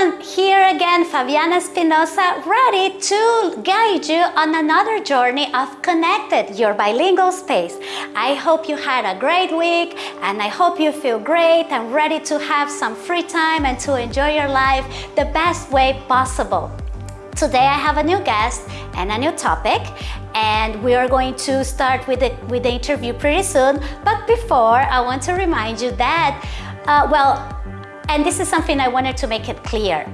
everyone, here again Fabiana Espinosa ready to guide you on another journey of Connected, your bilingual space. I hope you had a great week and I hope you feel great and ready to have some free time and to enjoy your life the best way possible. Today I have a new guest and a new topic and we are going to start with the, with the interview pretty soon. But before, I want to remind you that, uh, well, and this is something I wanted to make it clear.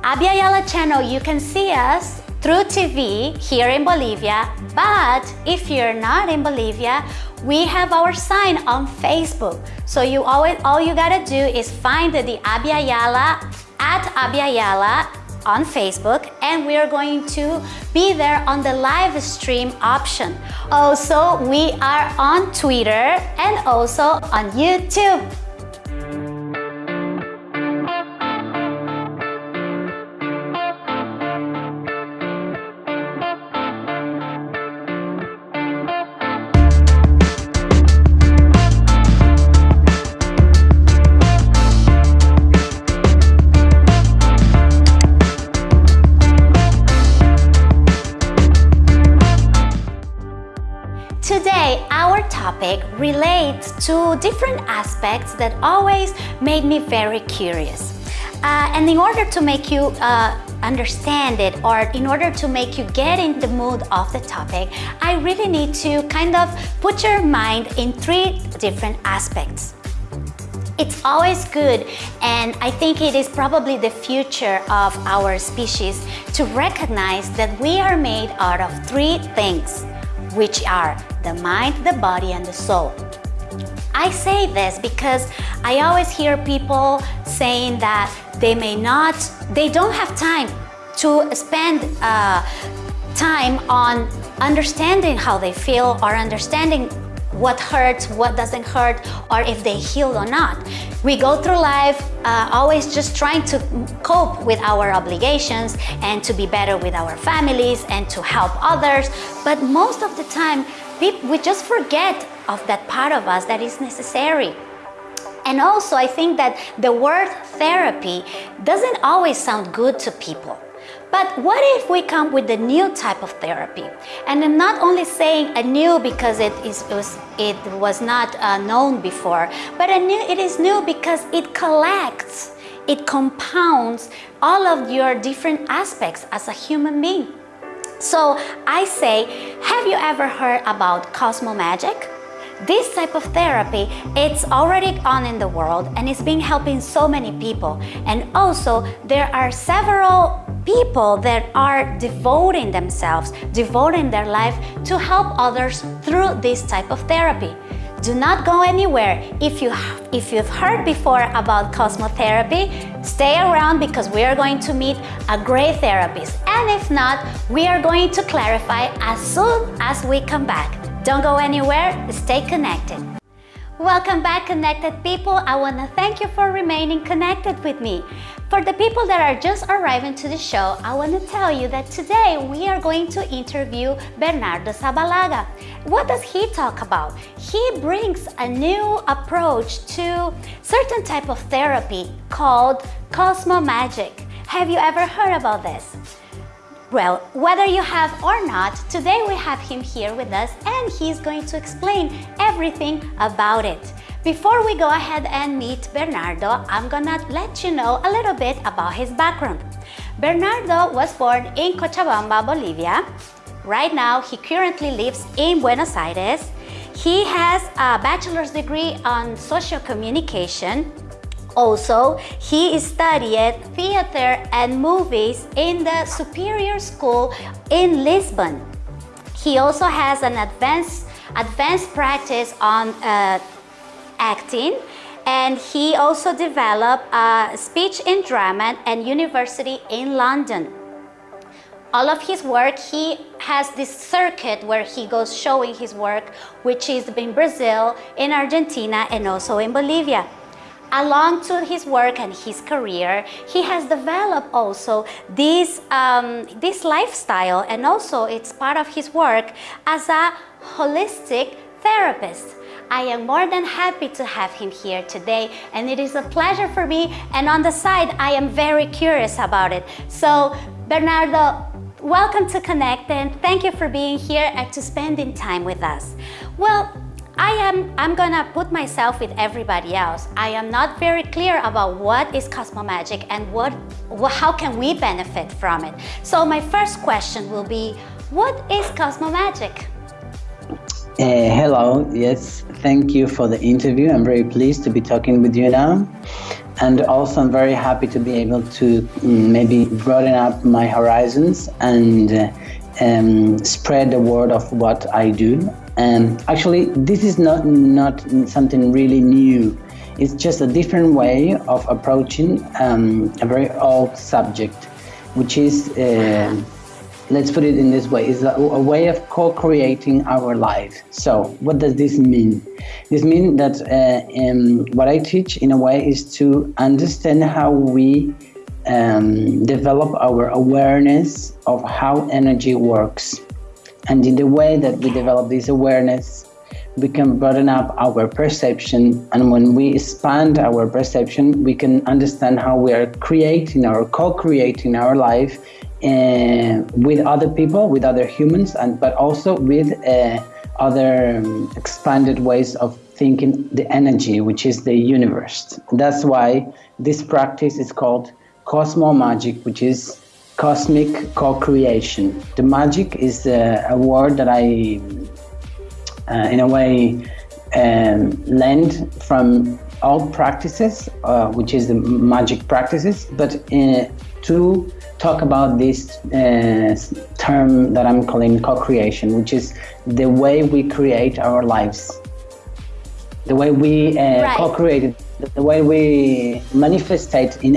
Abya Yala channel, you can see us through TV here in Bolivia, but if you're not in Bolivia, we have our sign on Facebook. So you always, all you gotta do is find the Abya Yala at Abya Yala on Facebook and we are going to be there on the live stream option. Also, we are on Twitter and also on YouTube. To different aspects that always made me very curious. Uh, and in order to make you uh, understand it or in order to make you get in the mood of the topic, I really need to kind of put your mind in three different aspects. It's always good and I think it is probably the future of our species to recognize that we are made out of three things which are the mind, the body, and the soul. I say this because I always hear people saying that they may not, they don't have time to spend uh, time on understanding how they feel or understanding what hurts, what doesn't hurt, or if they heal or not. We go through life uh, always just trying to cope with our obligations and to be better with our families and to help others. But most of the time, we just forget of that part of us that is necessary. And also, I think that the word therapy doesn't always sound good to people. But what if we come with a new type of therapy? And I'm not only saying a new because it, is, it was, it was not uh, known before, but a new, it is new because it collects, it compounds all of your different aspects as a human being. So I say, have you ever heard about Cosmo Magic? This type of therapy, it's already on in the world and it's been helping so many people. And also, there are several people that are devoting themselves, devoting their life to help others through this type of therapy. Do not go anywhere. If, you, if you've heard before about cosmotherapy, stay around because we are going to meet a great therapist. And if not, we are going to clarify as soon as we come back. Don't go anywhere, stay connected. Welcome back connected people. I want to thank you for remaining connected with me. For the people that are just arriving to the show, I want to tell you that today we are going to interview Bernardo Zabalaga. What does he talk about? He brings a new approach to certain type of therapy called Cosmo Magic. Have you ever heard about this? Well, whether you have or not, today we have him here with us and he's going to explain everything about it. Before we go ahead and meet Bernardo, I'm gonna let you know a little bit about his background. Bernardo was born in Cochabamba, Bolivia. Right now, he currently lives in Buenos Aires. He has a bachelor's degree on social communication also, he studied theater and movies in the Superior School in Lisbon. He also has an advanced, advanced practice on uh, acting and he also developed a speech in drama and university in London. All of his work, he has this circuit where he goes showing his work, which is in Brazil, in Argentina, and also in Bolivia. Along to his work and his career, he has developed also this, um, this lifestyle and also it's part of his work as a holistic therapist. I am more than happy to have him here today and it is a pleasure for me and on the side I am very curious about it. So Bernardo, welcome to Connect and thank you for being here and to spending time with us. Well, I am I'm gonna put myself with everybody else. I am not very clear about what is Cosmo Magic and what how can we benefit from it. So my first question will be, what is Cosmo Magic? Uh, hello, yes, thank you for the interview. I'm very pleased to be talking with you now. And also I'm very happy to be able to mm, maybe broaden up my horizons and uh, um, spread the word of what I do and actually, this is not, not something really new. It's just a different way of approaching um, a very old subject, which is, uh, let's put it in this way, is a, a way of co-creating our life. So what does this mean? This means that uh, um, what I teach in a way is to understand how we um, develop our awareness of how energy works and in the way that we develop this awareness, we can broaden up our perception. And when we expand our perception, we can understand how we are creating or co-creating our life uh, with other people, with other humans, and but also with uh, other um, expanded ways of thinking the energy, which is the universe. That's why this practice is called Cosmo Magic, which is cosmic co-creation. The magic is uh, a word that I, uh, in a way, um, lend from old practices, uh, which is the magic practices, but uh, to talk about this uh, term that I'm calling co-creation, which is the way we create our lives, the way we uh, right. co-create, the way we manifestate in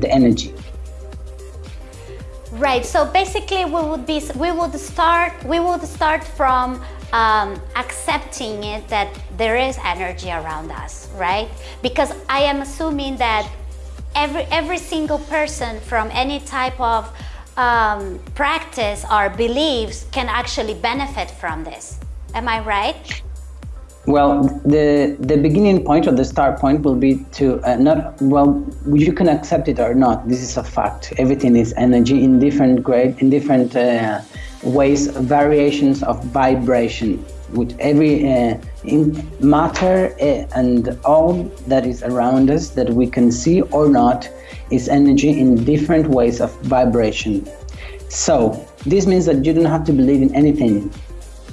the energy. Right. So basically, we would be we would start we would start from um, accepting it that there is energy around us, right? Because I am assuming that every every single person from any type of um, practice or beliefs can actually benefit from this. Am I right? Well, the the beginning point or the start point will be to uh, not well. You can accept it or not. This is a fact. Everything is energy in different grade, in different uh, ways, variations of vibration. With every uh, matter uh, and all that is around us that we can see or not is energy in different ways of vibration. So this means that you don't have to believe in anything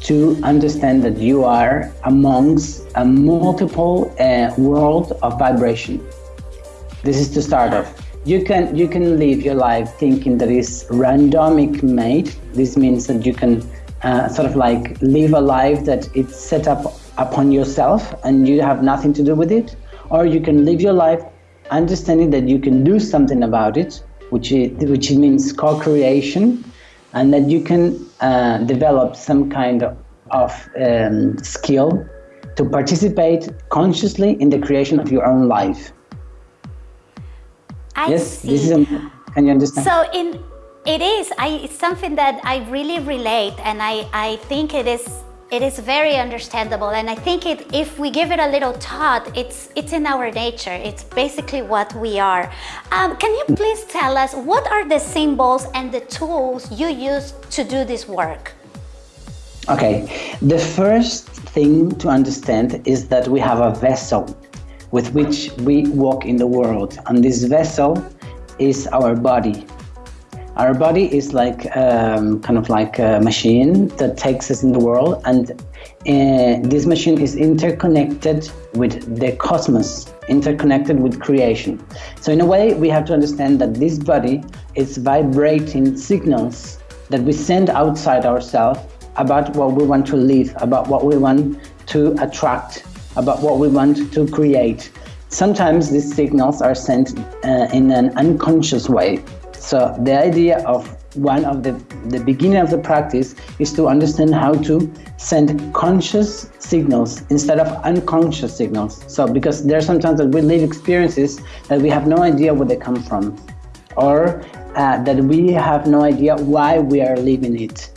to understand that you are amongst a multiple uh, world of vibration. This is to start off. You can you can live your life thinking that is randomic made. This means that you can uh, sort of like live a life that it's set up upon yourself and you have nothing to do with it, or you can live your life understanding that you can do something about it, which is, which means co-creation, and that you can uh, develop some kind of, of um, skill to participate consciously in the creation of your own life. I yes, see. this is. A, can you understand? So in it is. I it's something that I really relate, and I I think it is it is very understandable and I think it, if we give it a little thought, it's, it's in our nature. It's basically what we are. Um, can you please tell us what are the symbols and the tools you use to do this work? Okay, the first thing to understand is that we have a vessel with which we walk in the world and this vessel is our body our body is like um, kind of like a machine that takes us in the world and uh, this machine is interconnected with the cosmos, interconnected with creation. So in a way, we have to understand that this body is vibrating signals that we send outside ourselves about what we want to live, about what we want to attract, about what we want to create. Sometimes these signals are sent uh, in an unconscious way. So the idea of one of the, the beginning of the practice is to understand how to send conscious signals instead of unconscious signals. So because there are sometimes that we live experiences that we have no idea where they come from or uh, that we have no idea why we are living it.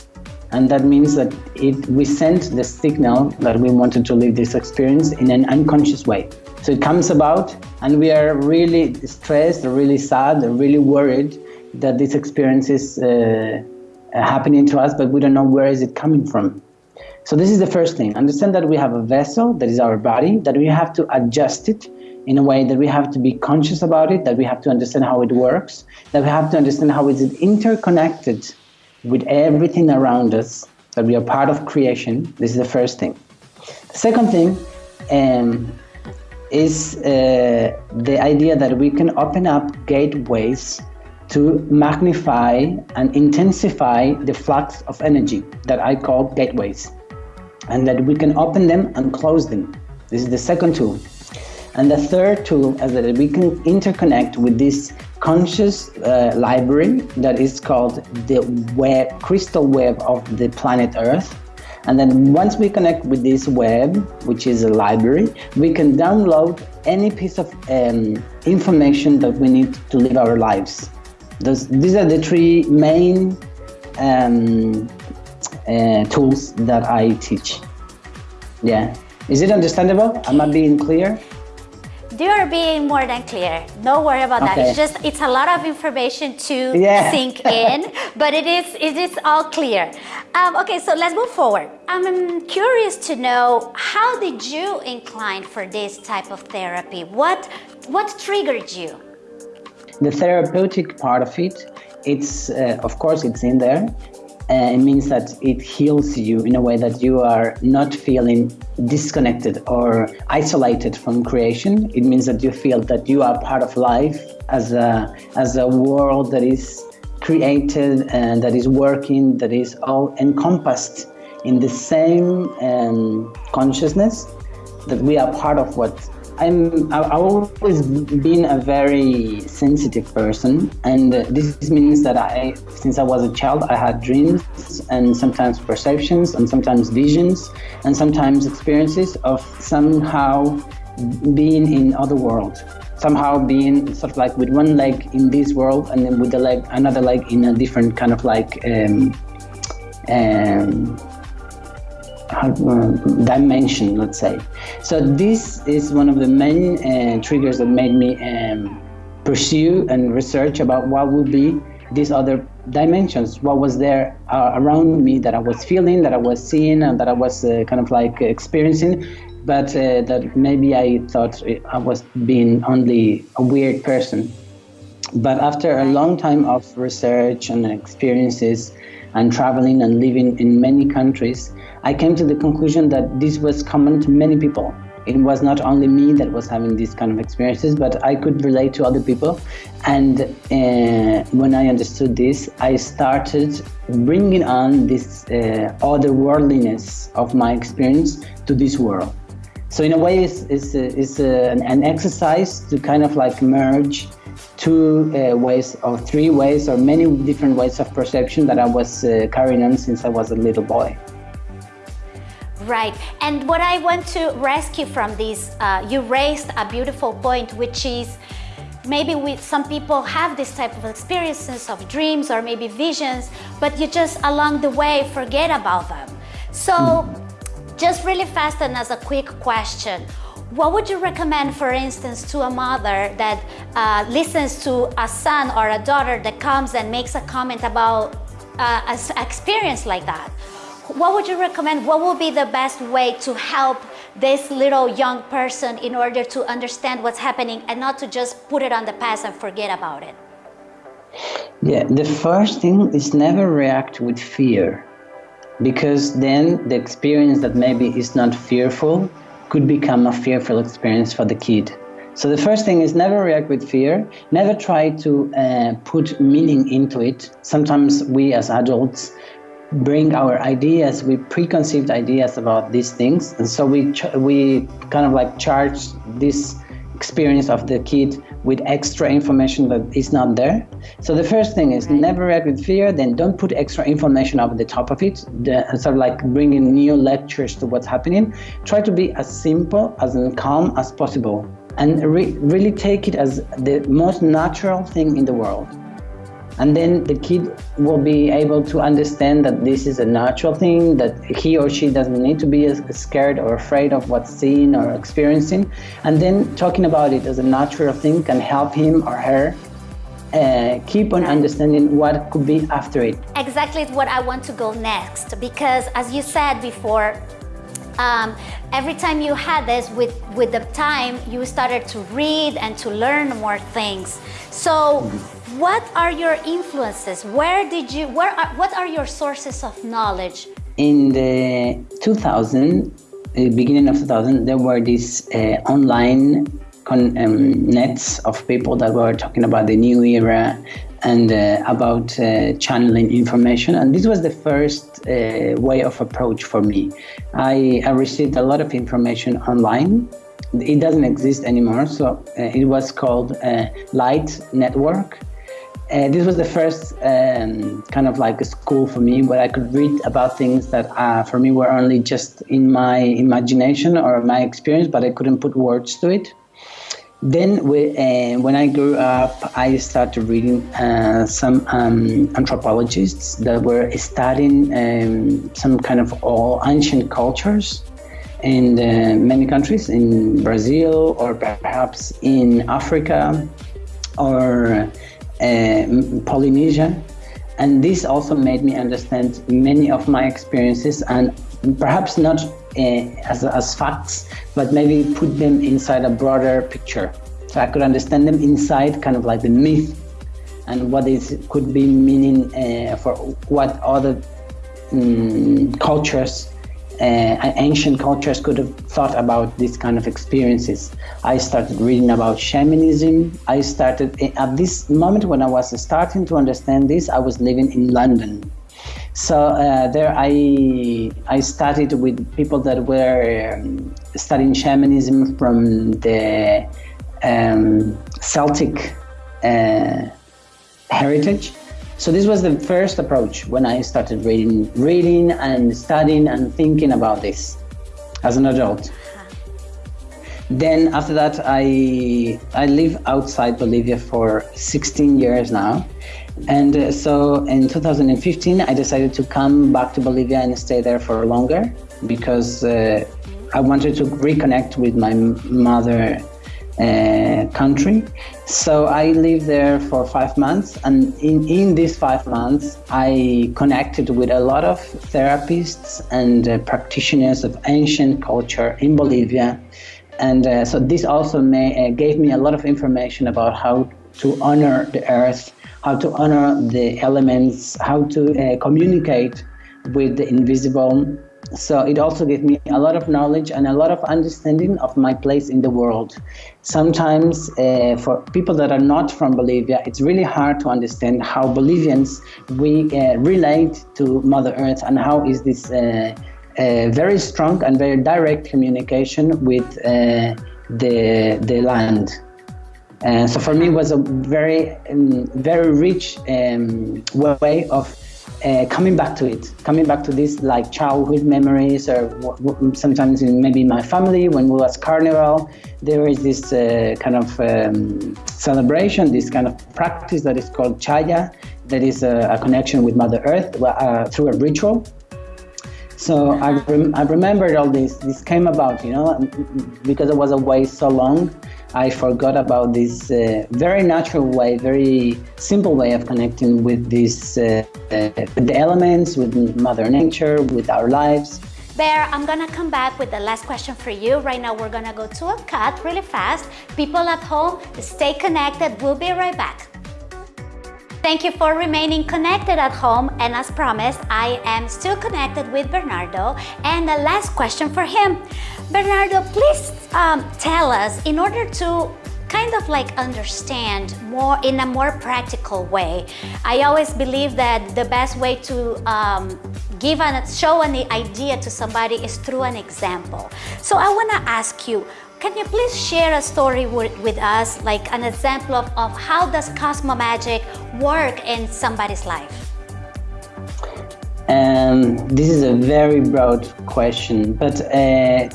And that means that it, we sent the signal that we wanted to live this experience in an unconscious way. So it comes about and we are really stressed, really sad, really worried that this experience is uh, happening to us, but we don't know where is it coming from. So this is the first thing. Understand that we have a vessel, that is our body, that we have to adjust it in a way that we have to be conscious about it, that we have to understand how it works, that we have to understand how is it interconnected with everything around us, that we are part of creation. This is the first thing. The second thing um, is uh, the idea that we can open up gateways to magnify and intensify the flux of energy that I call gateways, and that we can open them and close them. This is the second tool. And the third tool is that we can interconnect with this conscious uh, library that is called the web, crystal web of the planet Earth. And then once we connect with this web, which is a library, we can download any piece of um, information that we need to live our lives. Those, these are the three main um, uh, tools that I teach. Yeah. Is it understandable? Am I being clear? You're being more than clear. No worry about okay. that. It's just it's a lot of information to yeah. sink in, but it is it is all clear. Um, okay, so let's move forward. I'm curious to know how did you incline for this type of therapy? What what triggered you? The therapeutic part of it, it's uh, of course it's in there, uh, it means that it heals you in a way that you are not feeling disconnected or isolated from creation. It means that you feel that you are part of life as a, as a world that is created and that is working, that is all encompassed in the same um, consciousness, that we are part of what I'm I've always been a very sensitive person, and this means that I, since I was a child, I had dreams and sometimes perceptions and sometimes visions and sometimes experiences of somehow being in other world, somehow being sort of like with one leg in this world and then with the leg another leg in a different kind of like um, um, dimension, let's say. So this is one of the main uh, triggers that made me um, pursue and research about what would be these other dimensions, what was there uh, around me that I was feeling, that I was seeing, and that I was uh, kind of like experiencing, but uh, that maybe I thought I was being only a weird person. But after a long time of research and experiences and traveling and living in many countries, I came to the conclusion that this was common to many people. It was not only me that was having these kind of experiences, but I could relate to other people. And uh, when I understood this, I started bringing on this uh, otherworldliness of my experience to this world. So in a way, it's, it's, it's an, an exercise to kind of like merge two uh, ways or three ways or many different ways of perception that I was uh, carrying on since I was a little boy. Right, and what I want to rescue from this, uh, you raised a beautiful point, which is maybe we, some people have this type of experiences of dreams or maybe visions, but you just along the way forget about them. So just really fast and as a quick question, what would you recommend, for instance, to a mother that uh, listens to a son or a daughter that comes and makes a comment about uh, an experience like that? What would you recommend? What would be the best way to help this little young person in order to understand what's happening and not to just put it on the past and forget about it? Yeah, the first thing is never react with fear because then the experience that maybe is not fearful could become a fearful experience for the kid. So the first thing is never react with fear, never try to uh, put meaning into it. Sometimes we as adults bring our ideas, we preconceived ideas about these things, and so we we kind of like charge this experience of the kid with extra information that is not there. So the first thing is never react with fear, then don't put extra information over the top of it, the, sort of like bringing new lectures to what's happening. Try to be as simple, as calm as possible, and re really take it as the most natural thing in the world. And then the kid will be able to understand that this is a natural thing that he or she doesn't need to be scared or afraid of what's seen or experiencing and then talking about it as a natural thing can help him or her uh, keep on understanding what could be after it. Exactly what I want to go next because as you said before, um, every time you had this with, with the time, you started to read and to learn more things. So what are your influences? Where did you, where are, what are your sources of knowledge? In the 2000, the beginning of 2000, there were these uh, online con, um, nets of people that were talking about the new era and uh, about uh, channeling information. And this was the first uh, way of approach for me. I, I, received a lot of information online. It doesn't exist anymore, so uh, it was called uh, Light Network. Uh, this was the first um, kind of like a school for me where I could read about things that for me were only just in my imagination or my experience, but I couldn't put words to it. Then, we, uh, when I grew up, I started reading uh, some um, anthropologists that were studying um, some kind of all ancient cultures in uh, many countries, in Brazil or perhaps in Africa or uh, Polynesia. And this also made me understand many of my experiences and perhaps not uh, as, as facts, but maybe put them inside a broader picture. So I could understand them inside kind of like the myth and what is could be meaning uh, for what other um, cultures, uh, ancient cultures could have thought about this kind of experiences. I started reading about shamanism. I started at this moment when I was starting to understand this, I was living in London. So uh, there I, I started with people that were um, studying shamanism from the um, Celtic uh, heritage. So this was the first approach when I started reading, reading and studying and thinking about this as an adult. Then after that, I I live outside Bolivia for 16 years now, and uh, so in 2015, I decided to come back to Bolivia and stay there for longer because uh, I wanted to reconnect with my mother uh, country. So I lived there for five months, and in, in these five months, I connected with a lot of therapists and uh, practitioners of ancient culture in Bolivia. And uh, so this also may, uh, gave me a lot of information about how to honor the earth how to honor the elements, how to uh, communicate with the invisible. So it also gave me a lot of knowledge and a lot of understanding of my place in the world. Sometimes uh, for people that are not from Bolivia, it's really hard to understand how Bolivians we uh, relate to Mother Earth and how is this uh, uh, very strong and very direct communication with uh, the, the land. Uh, so for me, it was a very, um, very rich um, way of uh, coming back to it, coming back to these like childhood memories, or sometimes in maybe my family when we was carnival, there is this uh, kind of um, celebration, this kind of practice that is called chaya, that is a, a connection with Mother Earth uh, through a ritual. So I, rem I remembered all this. This came about, you know, because it was away so long. I forgot about this uh, very natural way, very simple way of connecting with this, uh, uh, the elements, with Mother Nature, with our lives. Bear, I'm gonna come back with the last question for you. Right now, we're gonna go to a cut really fast. People at home, stay connected. We'll be right back. Thank you for remaining connected at home and as promised, I am still connected with Bernardo and the last question for him. Bernardo, please um, tell us, in order to kind of like understand more in a more practical way. I always believe that the best way to um, give and show an idea to somebody is through an example. So I want to ask you, can you please share a story with, us, like an example of, of how does Cosmo Magic work in somebody's life? Um, this is a very broad question, but uh,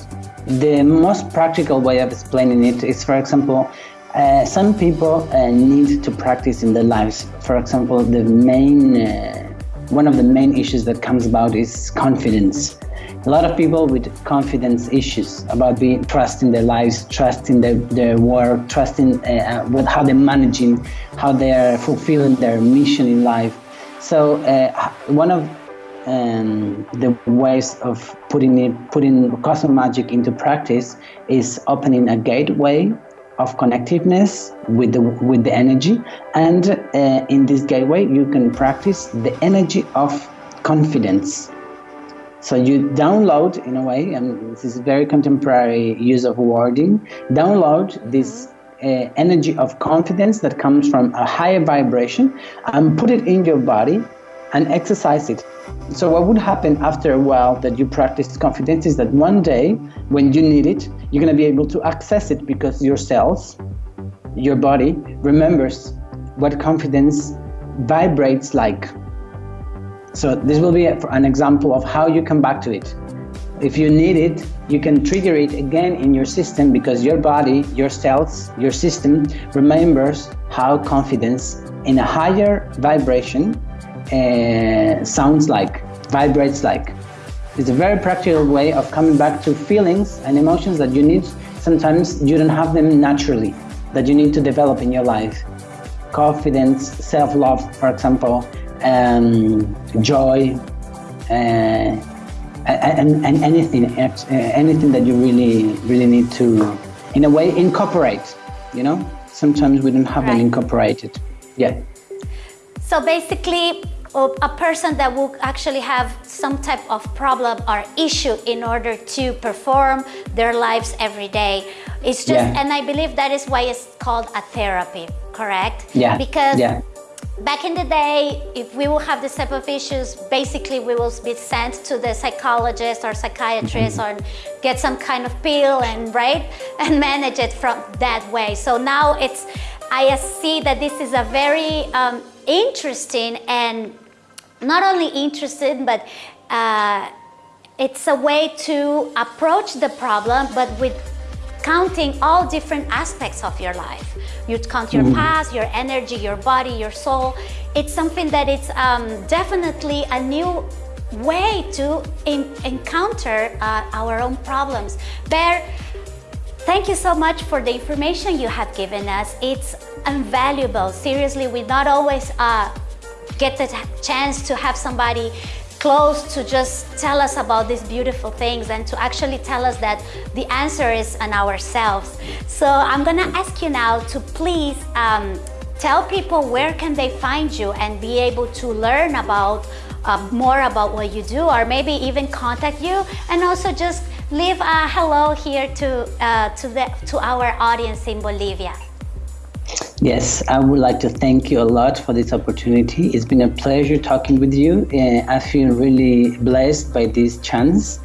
the most practical way of explaining it is, for example, Uh, some people uh, need to practice in their lives. For example, the main, uh, one of the main issues that comes about is confidence. A lot of people with confidence issues about being trust in their lives, trust in their, their work, trusting uh, uh, with how they're managing, how they're fulfilling their mission in life. So uh, one of um, the ways of putting it, putting Cosmo Magic into practice is opening a gateway of connectiveness with the with the energy, and uh, in this gateway you can practice the energy of confidence. So you download in a way, and this is very contemporary use of wording. Download this uh, energy of confidence that comes from a higher vibration, and put it in your body and exercise it. So what would happen after a while that you practice confidence is that one day when you need it, you're going to be able to access it because your cells, your body remembers what confidence vibrates like. So this will be an example of how you come back to it. If you need it, you can trigger it again in your system because your body, your cells, your system remembers how confidence in a higher vibration uh, sounds like, vibrates like. It's a very practical way of coming back to feelings and emotions that you need. Sometimes you don't have them naturally, that you need to develop in your life. Confidence, self-love, for example, um, joy, uh, and, and anything, uh, anything that you really, really need to, in a way, incorporate. You know, sometimes we don't have right. them incorporated. Yeah. So basically, a person that will actually have some type of problem or issue in order to perform their lives every day. It's just, yeah. and I believe that is why it's called a therapy, correct? Yeah. Because yeah. back in the day, if we will have this type of issues, basically we will be sent to the psychologist or psychiatrist mm -hmm. or get some kind of pill and right and manage it from that way. So now it's, I see that this is a very um, interesting and not only interested, but uh, it's a way to approach the problem, but with counting all different aspects of your life. you'd count your mm. past, your energy, your body, your soul. It's something that it's um, definitely a new way to in, encounter uh, our own problems. Bear, thank you so much for the information you have given us. It's invaluable. Seriously, we not always uh, get the chance to have somebody close to just tell us about these beautiful things and to actually tell us that the answer is in ourselves. So I'm gonna ask you now to please um, tell people where can they find you and be able to learn about uh, more about what you do or maybe even contact you and also just leave a hello here to, uh, to, the, to our audience in Bolivia. Yes, I would like to thank you a lot for this opportunity. It's been a pleasure talking with you. Uh, I feel really blessed by this chance.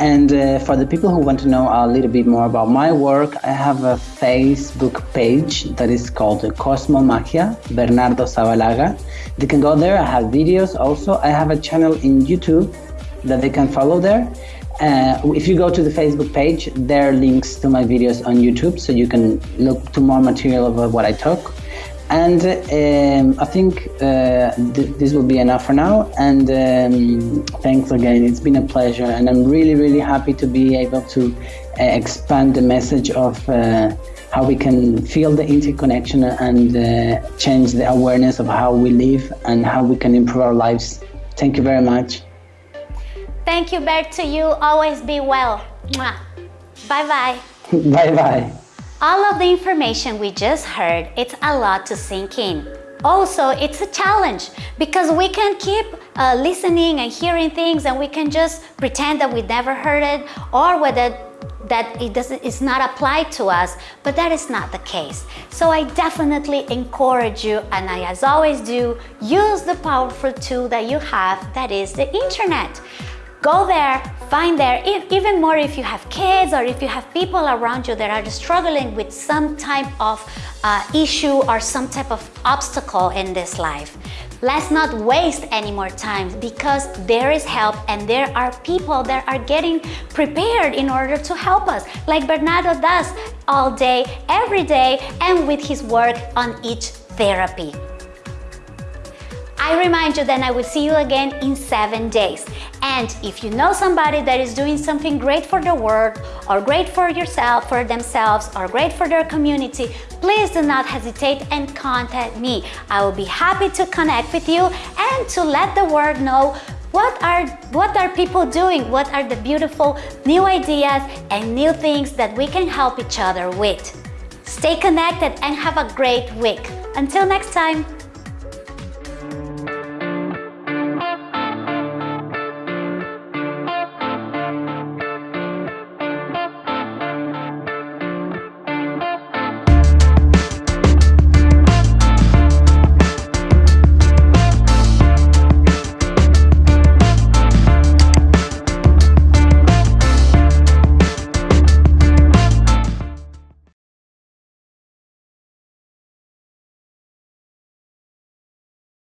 And uh, for the people who want to know a little bit more about my work, I have a Facebook page that is called Cosmo Magia, Bernardo Zabalaga. They can go there. I have videos also. I have a channel in YouTube that they can follow there. Uh, if you go to the Facebook page, there are links to my videos on YouTube, so you can look to more material about what I talk. And um, I think uh, th this will be enough for now. And um, thanks again. It's been a pleasure. And I'm really, really happy to be able to uh, expand the message of uh, how we can feel the interconnection and uh, change the awareness of how we live and how we can improve our lives. Thank you very much. Thank you, Bert, to you. Always be well. Bye-bye. Bye-bye. All of the information we just heard, it's a lot to sink in. Also, it's a challenge because we can keep uh, listening and hearing things and we can just pretend that we never heard it or whether that it doesn't it's not applied to us but that is not the case so i definitely encourage you and i as always do use the powerful tool that you have that is the internet Go there, find there, even more if you have kids or if you have people around you that are struggling with some type of uh, issue or some type of obstacle in this life. Let's not waste any more time because there is help and there are people that are getting prepared in order to help us, like Bernardo does all day, every day, and with his work on each therapy. I remind you that I will see you again in seven days. And if you know somebody that is doing something great for the world or great for yourself, for themselves, or great for their community, please do not hesitate and contact me. I will be happy to connect with you and to let the world know what are, what are people doing? What are the beautiful new ideas and new things that we can help each other with? Stay connected and have a great week. Until next time.